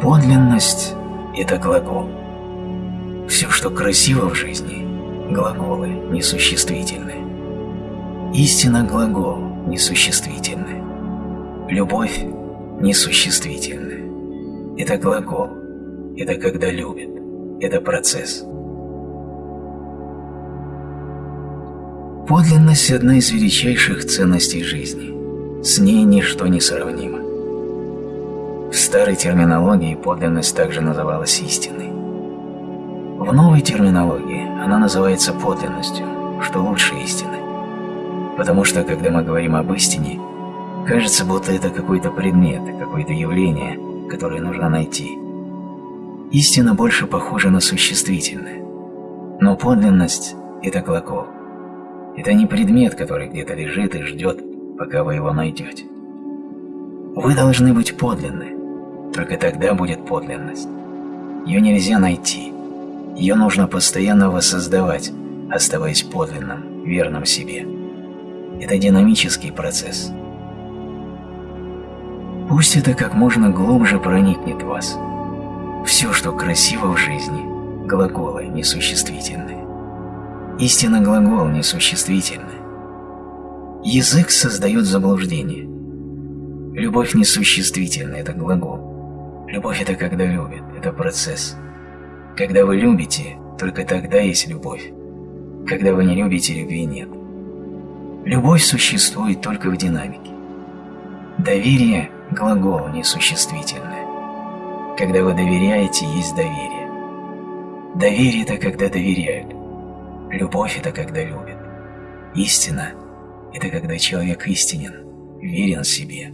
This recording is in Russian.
Подлинность – это глагол. Все, что красиво в жизни – глаголы, несуществительные. Истина – глагол, несуществительный. Любовь – несуществительная. Это глагол, это когда любит, это процесс. Подлинность – одна из величайших ценностей жизни. С ней ничто не сравнимо. Старой терминологии подлинность также называлась истиной. В новой терминологии она называется подлинностью, что лучше истины. Потому что, когда мы говорим об истине, кажется, будто это какой-то предмет, какое-то явление, которое нужно найти. Истина больше похожа на существительное. Но подлинность – это глагол. Это не предмет, который где-то лежит и ждет, пока вы его найдете. Вы должны быть подлинны. Только тогда будет подлинность. Ее нельзя найти. Ее нужно постоянно воссоздавать, оставаясь подлинным, верным себе. Это динамический процесс. Пусть это как можно глубже проникнет в вас. Все, что красиво в жизни – глаголы несуществительные. Истинно глагол несуществительный. Язык создает заблуждение. Любовь несуществительная – это глагол. Любовь – это когда любит, это процесс. Когда вы любите, только тогда есть любовь. Когда вы не любите, любви нет. Любовь существует только в динамике. Доверие – глагол несуществительное. Когда вы доверяете, есть доверие. Доверие – это когда доверяют. Любовь – это когда любят. Истина – это когда человек истинен, верен себе.